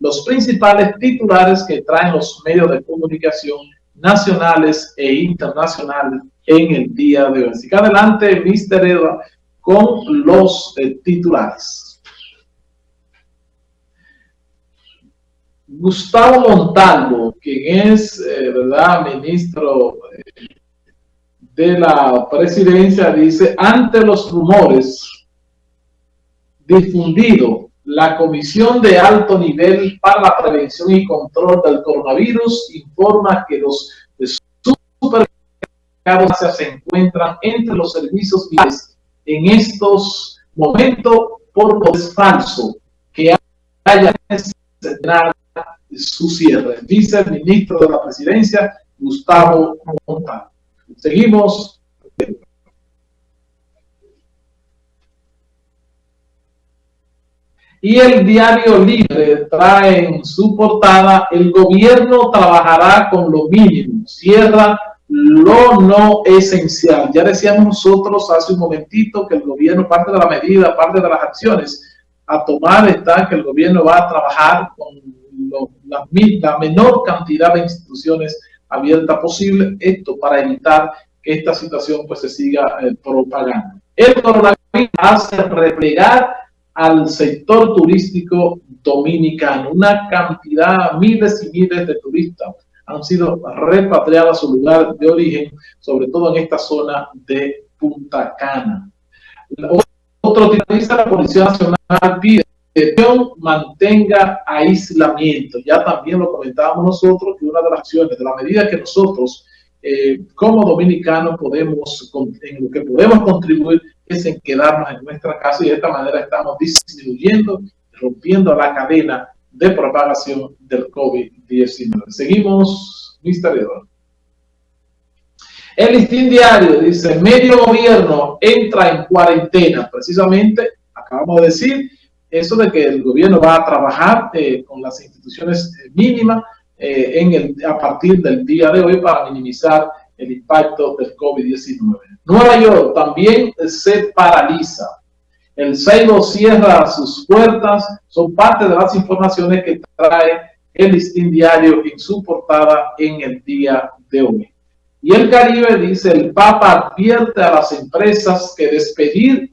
los principales titulares que traen los medios de comunicación nacionales e internacionales en el día de hoy. Así que adelante, Mr. Eva, con los eh, titulares. Gustavo Montalvo, quien es, eh, ¿verdad?, ministro eh, de la presidencia, dice, ante los rumores difundidos la Comisión de Alto Nivel para la Prevención y Control del Coronavirus informa que los supermercados se encuentran entre los servicios en estos momentos, por lo es falso que haya su cierre, dice el ministro de la Presidencia, Gustavo Montalvo. Seguimos. Y el diario Libre trae en su portada, el gobierno trabajará con lo mínimo, cierra lo no esencial. Ya decíamos nosotros hace un momentito que el gobierno, parte de la medida, parte de las acciones a tomar está que el gobierno va a trabajar con la, la menor cantidad de instituciones abiertas posible, esto para evitar que esta situación pues se siga eh, propagando. El coronavirus hace replegar al sector turístico dominicano. Una cantidad, miles y miles de turistas han sido repatriados a su lugar de origen, sobre todo en esta zona de Punta Cana. Otro dice la Policía Nacional pide que mantenga aislamiento. Ya también lo comentábamos nosotros que una de las acciones, de la medida que nosotros eh, como dominicanos podemos, en lo que podemos contribuir es en quedarnos en nuestra casa y de esta manera estamos disminuyendo, rompiendo la cadena de propagación del COVID-19. Seguimos, Mr. Eduardo. El listín diario dice, medio gobierno entra en cuarentena. Precisamente, acabamos de decir, eso de que el gobierno va a trabajar eh, con las instituciones eh, mínimas eh, a partir del día de hoy para minimizar el impacto del COVID-19. Nueva York también se paraliza. El Seibo cierra sus puertas. Son parte de las informaciones que trae el listín diario en su portada en el día de hoy. Y el Caribe dice, el Papa advierte a las empresas que despedir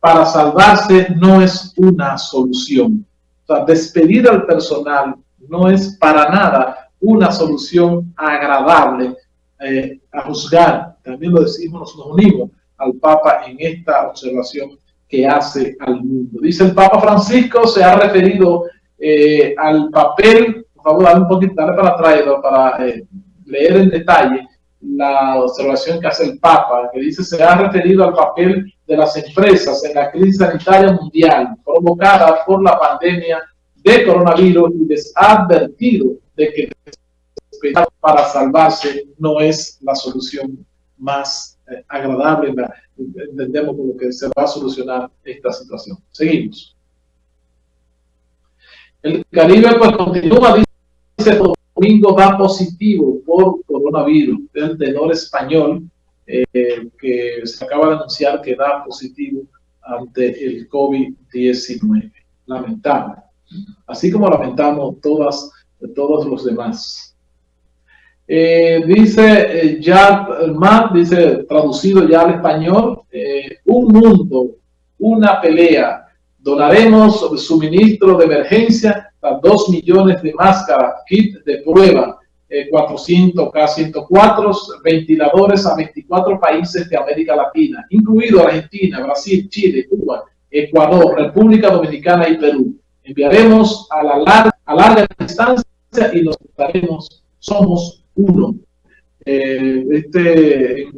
para salvarse no es una solución. O sea, despedir al personal no es para nada una solución agradable eh, a juzgar. También lo decimos, nos unimos al Papa en esta observación que hace al mundo. Dice el Papa Francisco, se ha referido eh, al papel, por favor, dale un poquito, para atrás, para eh, leer en detalle la observación que hace el Papa, que dice se ha referido al papel de las empresas en la crisis sanitaria mundial provocada por la pandemia de coronavirus y les ha advertido de que para salvarse no es la solución más eh, agradable, entendemos como que se va a solucionar esta situación. Seguimos. El Caribe pues continúa, dice Domingo va positivo por coronavirus, el tenor español eh, que se acaba de anunciar que da positivo ante el COVID-19. Lamentable. Así como lamentamos todas, todos los demás. Eh, dice eh, ya dice traducido ya al español, eh, un mundo, una pelea, donaremos suministro de emergencia a 2 millones de máscaras, kit de prueba, 400 K104 ventiladores a 24 países de América Latina, incluido Argentina, Brasil, Chile, Cuba, Ecuador, República Dominicana y Perú. Enviaremos a la larga, a larga distancia y nos daremos, somos uno. Eh, este eh,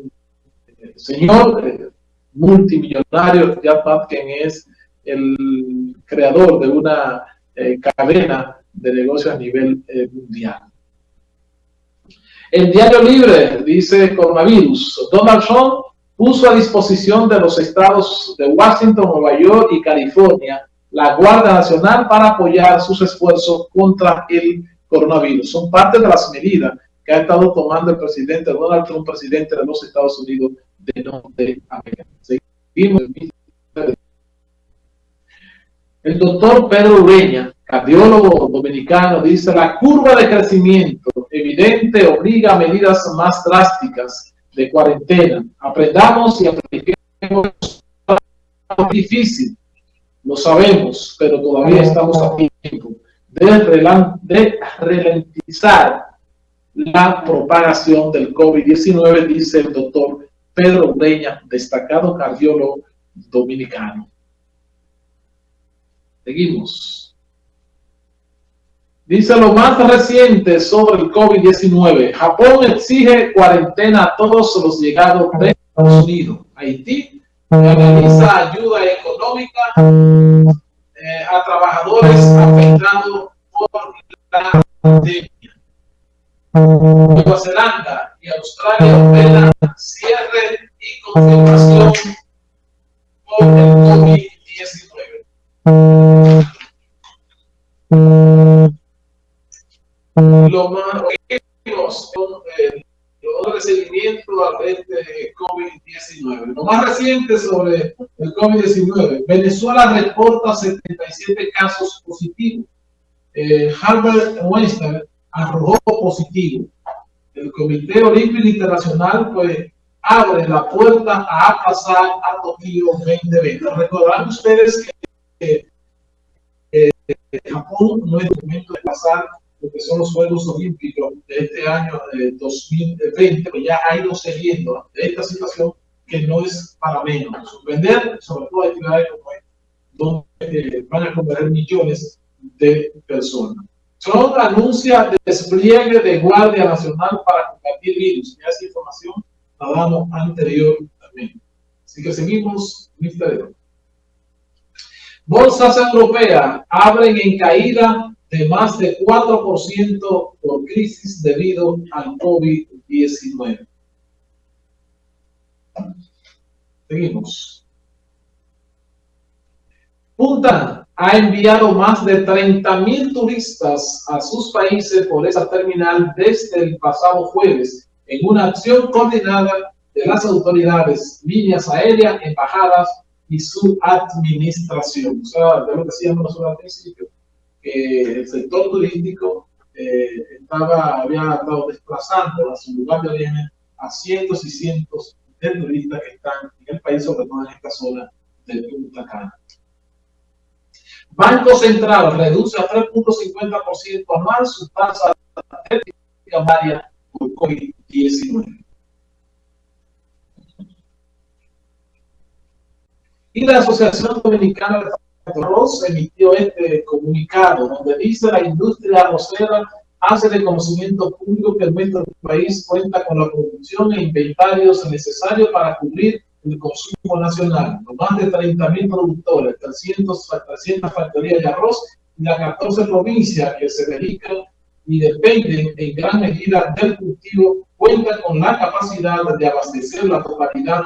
señor eh, multimillonario, Jack Patken, es el creador de una cadena de negocios a nivel mundial. El diario libre dice coronavirus. Donald Trump puso a disposición de los estados de Washington, Nueva York y California la Guardia Nacional para apoyar sus esfuerzos contra el coronavirus. Son parte de las medidas que ha estado tomando el presidente Donald Trump, presidente de los Estados Unidos de Norteamérica. Seguimos. El doctor Pedro Ureña cardiólogo dominicano, dice la curva de crecimiento evidente obliga a medidas más drásticas de cuarentena. Aprendamos y apliquemos. Difícil, lo sabemos, pero todavía estamos a tiempo de, de ralentizar la propagación del COVID-19, dice el doctor Pedro Breña, destacado cardiólogo dominicano. Seguimos. Dice lo más reciente sobre el COVID-19. Japón exige cuarentena a todos los llegados de Estados Unidos. Haití realiza ayuda económica eh, a trabajadores afectados por la pandemia. Nueva Zelanda y Australia ordenan cierre y confirmación por el COVID-19. Lo más eh, los seguimiento a este COVID-19. Lo más reciente sobre el COVID-19. Venezuela reporta 77 casos positivos. Eh, Harvard Weinstein arrojó positivo. El Comité Olímpico Internacional pues abre la puerta a pasar a Tokio 2020. Recordarán ustedes que eh, Japón no es momento de pasar lo que son los Juegos Olímpicos de este año de 2020, pues ya ha ido siguiendo de esta situación que no es para menos. Suspender, sobre todo actividades como esta, donde eh, van a convertir millones de personas. Trump anuncia despliegue de Guardia Nacional para combatir virus. Ya esa información la damos anteriormente. Así que seguimos, misterio. Bolsas europeas abren en caída de más de 4% por crisis debido al COVID-19. Seguimos. Punta ha enviado más de 30 mil turistas a sus países por esa terminal desde el pasado jueves en una acción coordinada de las autoridades, líneas aéreas, embajadas y su administración. O sea, de lo que decíamos al principio, que el sector turístico eh, estaba, había estado desplazando a su lugar de origen a cientos y cientos de turistas que están en el país, sobre todo en esta zona del Punta Cana. Banco Central reduce a 3.50% anual su tasa de primaria por COVID-19. Y la Asociación Dominicana de Arroz emitió este comunicado donde dice la industria arrocera hace de conocimiento público que nuestro país cuenta con la producción e inventarios necesarios para cubrir el consumo nacional, más de 30 mil productores, 300, 300 factorías de arroz y las 14 provincias que se dedican y dependen en gran medida del cultivo, cuentan con la capacidad de abastecer la totalidad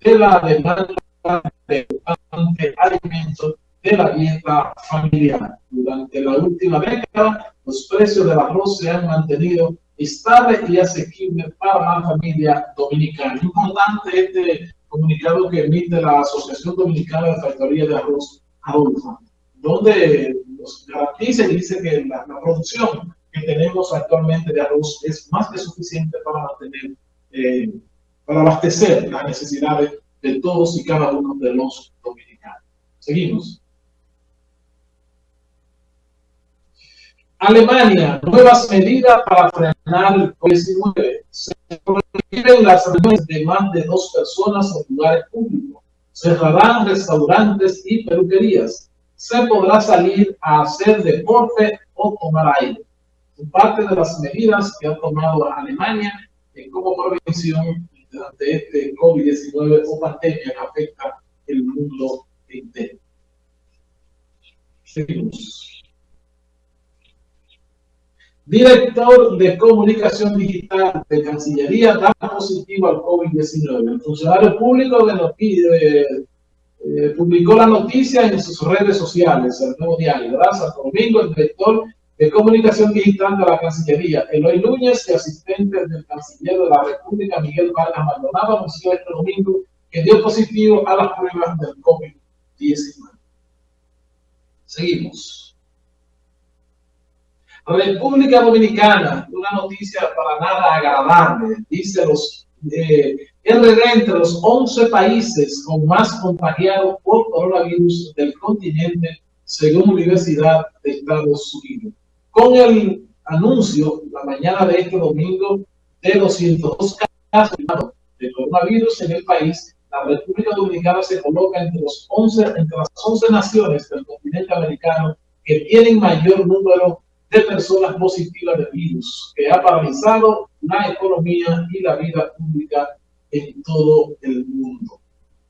de la demanda de alimentos de la dieta familiar. Durante la última década, los precios del arroz se han mantenido estables y asequibles para la familia dominicana. Importante este comunicado que emite la Asociación Dominicana de Factoría de Arroz, Adolfo, donde nos garantiza y dice que la, producción que tenemos actualmente de arroz es más que suficiente para mantener, eh, para abastecer las necesidades de todos y cada uno de los dominicanos. Seguimos. Alemania, nuevas medidas para frenar el COVID-19. Se prohíben las reuniones de más de dos personas en lugares públicos. Cerrarán restaurantes y peluquerías. Se podrá salir a hacer deporte o tomar aire. Parte de las medidas que ha tomado Alemania en como prevención ante este COVID-19 o pandemia que afecta el mundo entero. Seguimos. Director de Comunicación Digital de Cancillería da positivo al COVID-19. El funcionario público de eh, publicó la noticia en sus redes sociales, el nuevo diario. Gracias, Domingo, el director de Comunicación Digital de la Cancillería, Eloy Núñez y asistente del canciller de la República, Miguel Vargas Maldonado, anunció este domingo que dio positivo a las pruebas del COVID-19. Seguimos. República Dominicana, una noticia para nada agradable, dice los eh, RD entre los 11 países con más contagiados por coronavirus del continente, según Universidad de Estados Unidos. Con el anuncio la mañana de este domingo de 202 casos de coronavirus en el país, la República Dominicana se coloca entre, los 11, entre las 11 naciones del continente americano que tienen mayor número de personas positivas de virus, que ha paralizado la economía y la vida pública en todo el mundo.